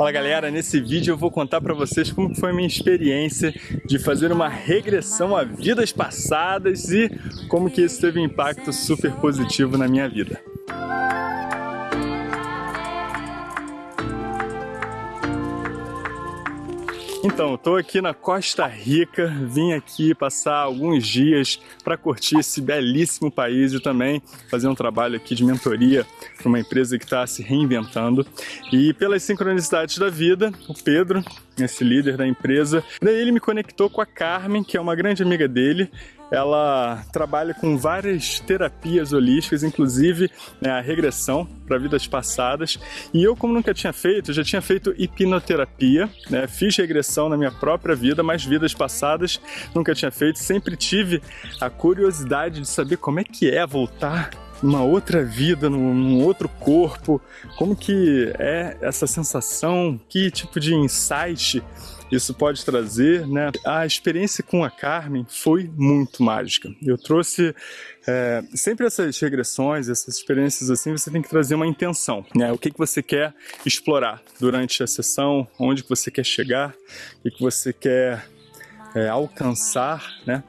Fala galera, nesse vídeo eu vou contar para vocês como foi a minha experiência de fazer uma regressão a vidas passadas e como que isso teve um impacto super positivo na minha vida. Então, estou aqui na Costa Rica, vim aqui passar alguns dias para curtir esse belíssimo país e também fazer um trabalho aqui de mentoria para uma empresa que está se reinventando. E pelas sincronicidades da vida, o Pedro, esse líder da empresa, daí ele me conectou com a Carmen, que é uma grande amiga dele, ela trabalha com várias terapias holísticas, inclusive né, a regressão para vidas passadas. E eu, como nunca tinha feito, já tinha feito hipnoterapia, né, fiz regressão na minha própria vida, mas vidas passadas nunca tinha feito. Sempre tive a curiosidade de saber como é que é voltar numa outra vida, num, num, outro corpo, como que é essa sensação, que tipo de insight isso pode trazer, né? A experiência com a Carmen foi muito mágica. Eu trouxe é, sempre essas regressões, essas experiências assim, você tem que trazer uma intenção, né? O que, que você quer explorar durante a sessão, onde que você quer chegar, o que, que você quer é, alcançar, né?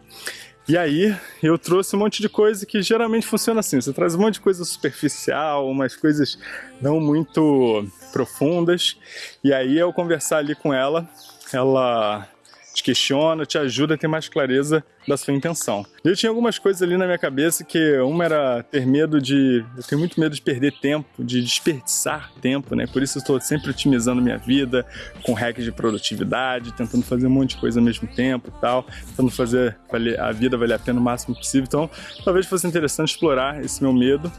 E aí eu trouxe um monte de coisa que geralmente funciona assim, você traz um monte de coisa superficial, umas coisas não muito profundas, e aí ao conversar ali com ela, ela te questiona, te ajuda a ter mais clareza da sua intenção. Eu tinha algumas coisas ali na minha cabeça que uma era ter medo de... Eu tenho muito medo de perder tempo, de desperdiçar tempo, né? Por isso eu estou sempre otimizando minha vida com hacks de produtividade, tentando fazer um monte de coisa ao mesmo tempo e tal, tentando fazer a vida valer a pena o máximo possível. Então, talvez fosse interessante explorar esse meu medo.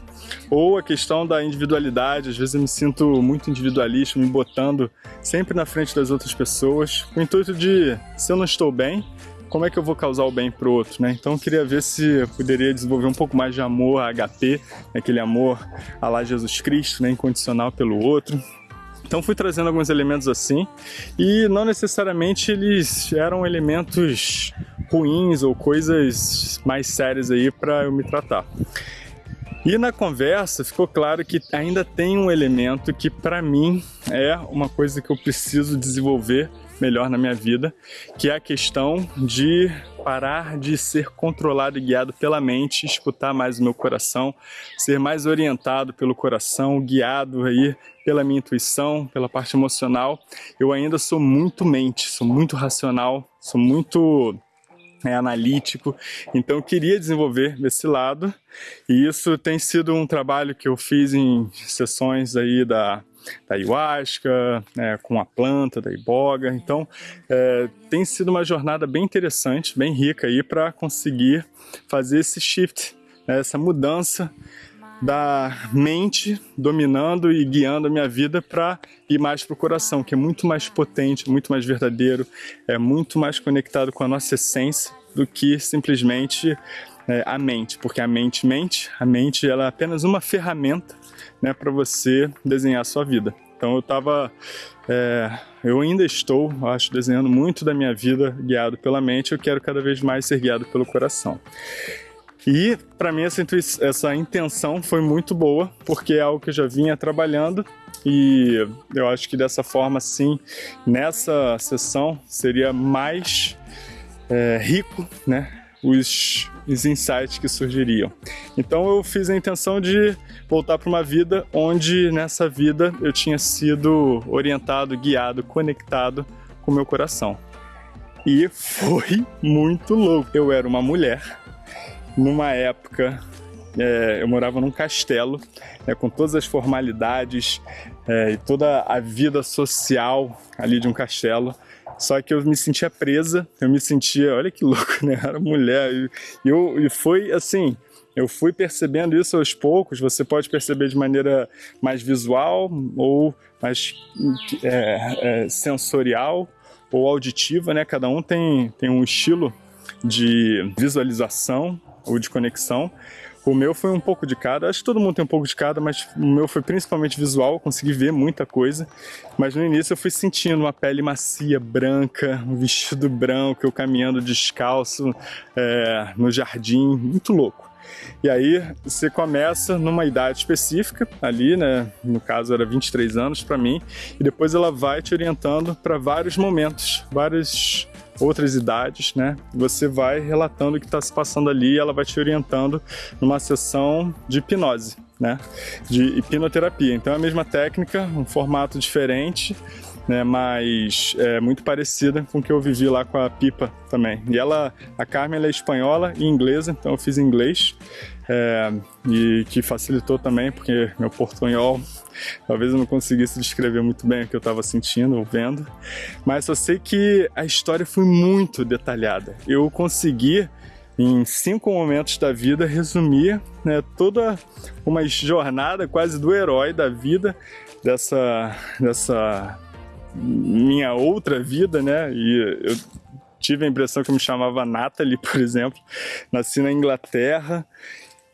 Ou a questão da individualidade, às vezes eu me sinto muito individualista, me botando sempre na frente das outras pessoas, com o intuito de, se eu não estou bem, como é que eu vou causar o bem para o outro, né? Então eu queria ver se eu poderia desenvolver um pouco mais de amor HP, aquele amor a lá Jesus Cristo, né? Incondicional pelo outro. Então fui trazendo alguns elementos assim e não necessariamente eles eram elementos ruins ou coisas mais sérias aí para eu me tratar. E na conversa ficou claro que ainda tem um elemento que para mim é uma coisa que eu preciso desenvolver melhor na minha vida, que é a questão de parar de ser controlado e guiado pela mente, escutar mais o meu coração, ser mais orientado pelo coração, guiado aí pela minha intuição, pela parte emocional. Eu ainda sou muito mente, sou muito racional, sou muito é, analítico, então queria desenvolver esse lado e isso tem sido um trabalho que eu fiz em sessões aí da da ayahuasca, né, com a planta da iboga. Então, é, tem sido uma jornada bem interessante, bem rica aí para conseguir fazer esse shift, né, essa mudança da mente dominando e guiando a minha vida para ir mais para o coração, que é muito mais potente, muito mais verdadeiro, é muito mais conectado com a nossa essência do que simplesmente é, a mente, porque a mente mente, a mente ela é apenas uma ferramenta né, para você desenhar a sua vida. Então eu estava, é, eu ainda estou, acho, desenhando muito da minha vida guiado pela mente, eu quero cada vez mais ser guiado pelo coração. E para mim essa, essa intenção foi muito boa, porque é algo que eu já vinha trabalhando e eu acho que dessa forma sim, nessa sessão seria mais é, rico, né? os, os insights que surgiriam. Então eu fiz a intenção de voltar para uma vida onde nessa vida eu tinha sido orientado, guiado, conectado com o meu coração. E foi muito louco. Eu era uma mulher, numa época é, eu morava num castelo, é, com todas as formalidades é, e toda a vida social ali de um castelo. Só que eu me sentia presa, eu me sentia, olha que louco, né? Era mulher. E, eu, e foi assim, eu fui percebendo isso aos poucos, você pode perceber de maneira mais visual ou mais é, é, sensorial ou auditiva, né? Cada um tem, tem um estilo de visualização ou de conexão, O meu foi um pouco de cada, acho que todo mundo tem um pouco de cada, mas o meu foi principalmente visual, consegui ver muita coisa. Mas no início eu fui sentindo uma pele macia, branca, um vestido branco, eu caminhando descalço é, no jardim, muito louco. E aí você começa numa idade específica, ali, né? No caso era 23 anos para mim, e depois ela vai te orientando para vários momentos, várias outras idades, né? Você vai relatando o que está se passando ali e ela vai te orientando numa sessão de hipnose, né? De hipnoterapia. Então é a mesma técnica, um formato diferente, né, mas é muito parecida com o que eu vivi lá com a Pipa também. E ela, a Carmen, ela é espanhola e inglesa, então eu fiz inglês é, e que facilitou também, porque meu portunhol talvez eu não conseguisse descrever muito bem o que eu estava sentindo ou vendo, mas eu sei que a história foi muito detalhada. Eu consegui em cinco momentos da vida resumir né, toda uma jornada quase do herói da vida dessa dessa minha outra vida, né? E eu tive a impressão que eu me chamava Natalie, por exemplo. Nasci na Inglaterra.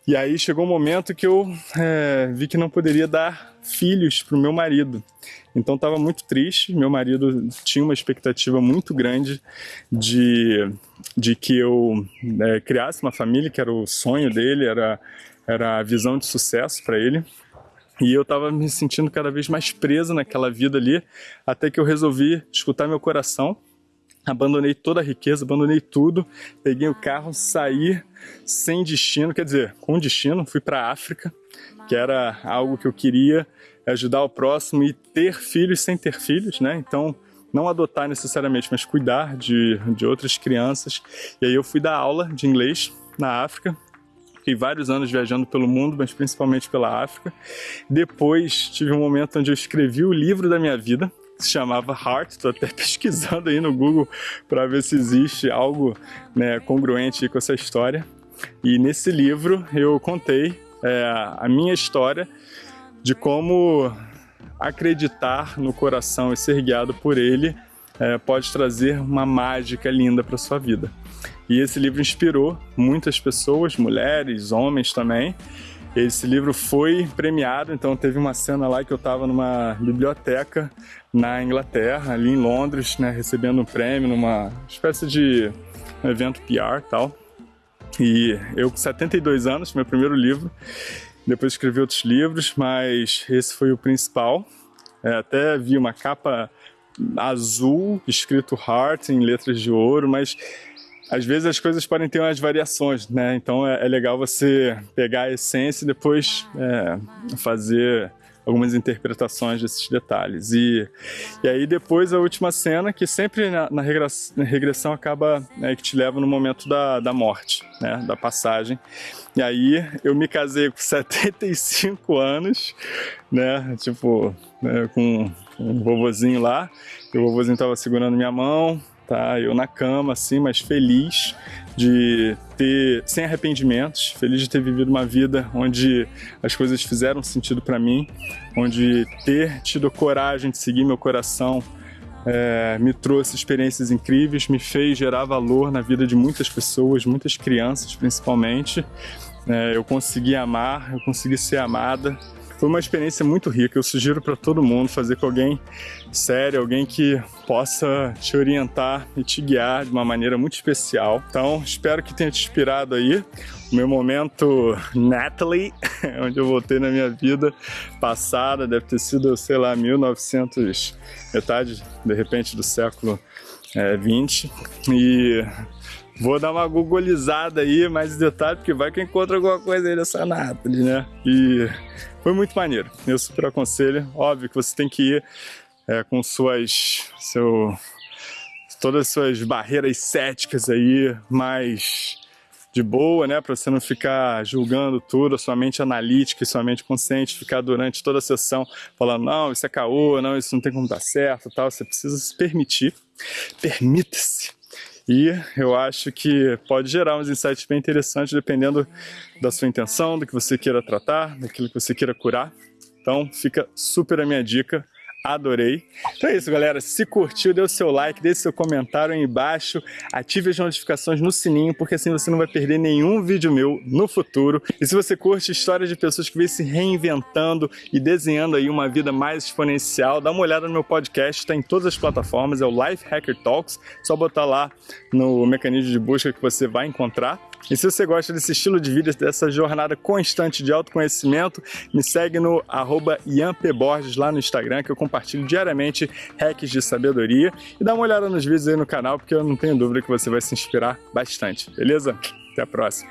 E aí chegou um momento que eu é, vi que não poderia dar filhos para o meu marido. Então estava muito triste. Meu marido tinha uma expectativa muito grande de, de que eu é, criasse uma família, que era o sonho dele, era, era a visão de sucesso para ele. E eu estava me sentindo cada vez mais preso naquela vida ali, até que eu resolvi escutar meu coração. Abandonei toda a riqueza, abandonei tudo, peguei o carro, saí sem destino, quer dizer, com destino, fui para a África, que era algo que eu queria, ajudar o próximo e ter filhos sem ter filhos, né? Então, não adotar necessariamente, mas cuidar de, de outras crianças. E aí eu fui dar aula de inglês na África, Fiquei vários anos viajando pelo mundo, mas principalmente pela África. Depois tive um momento onde eu escrevi o livro da minha vida, se chamava Heart. Estou até pesquisando aí no Google para ver se existe algo né, congruente com essa história. E nesse livro eu contei é, a minha história de como acreditar no coração e ser guiado por ele é, pode trazer uma mágica linda para sua vida. E esse livro inspirou muitas pessoas, mulheres, homens também. Esse livro foi premiado, então teve uma cena lá que eu estava numa biblioteca na Inglaterra, ali em Londres, né, recebendo um prêmio numa espécie de evento PR e tal. E eu com 72 anos, meu primeiro livro, depois escrevi outros livros, mas esse foi o principal. É, até vi uma capa azul, escrito Heart em letras de ouro, mas às vezes as coisas podem ter umas variações, né? Então é, é legal você pegar a essência e depois é, fazer algumas interpretações desses detalhes. E, e aí depois a última cena, que sempre na, na regressão acaba, né, que te leva no momento da, da morte, né, da passagem. E aí eu me casei com 75 anos, né, tipo, né, com um vovozinho lá, e o vovozinho tava segurando minha mão, tá? Eu na cama, assim, mas feliz de ter, sem arrependimentos, feliz de ter vivido uma vida onde as coisas fizeram sentido para mim, onde ter tido coragem de seguir meu coração é, me trouxe experiências incríveis, me fez gerar valor na vida de muitas pessoas, muitas crianças principalmente. É, eu consegui amar, eu consegui ser amada, foi uma experiência muito rica, eu sugiro para todo mundo fazer com alguém sério, alguém que possa te orientar e te guiar de uma maneira muito especial. Então, espero que tenha te inspirado aí. O meu momento Natalie, onde eu voltei na minha vida passada, deve ter sido, sei lá, 1900, metade, de repente, do século é, 20. E Vou dar uma googolizada aí, mais detalhe, porque vai que encontra alguma coisa aí dessa Nathalie, né? E foi muito maneiro, eu super aconselho. Óbvio que você tem que ir é, com suas, seu, todas as suas barreiras céticas aí, mais de boa, né? Para você não ficar julgando tudo, a sua mente analítica e sua mente consciente ficar durante toda a sessão falando, não, isso é caô, não, isso não tem como dar certo tal. Você precisa se permitir. Permita-se e eu acho que pode gerar uns insights bem interessantes dependendo da sua intenção, do que você queira tratar, daquilo que você queira curar. Então fica super a minha dica, adorei. Então é isso, galera. Se curtiu, dê o seu like, deixe seu comentário aí embaixo, ative as notificações no sininho, porque assim você não vai perder nenhum vídeo meu no futuro. E se você curte histórias de pessoas que vêm se reinventando e desenhando aí uma vida mais exponencial, dá uma olhada no meu podcast, está em todas as plataformas, é o Life Hacker Talks. Só botar lá no mecanismo de busca que você vai encontrar. E se você gosta desse estilo de vida, dessa jornada constante de autoconhecimento, me segue no arroba lá no Instagram, que eu compartilho diariamente hacks de sabedoria. E dá uma olhada nos vídeos aí no canal, porque eu não tenho dúvida que você vai se inspirar bastante, beleza? Até a próxima!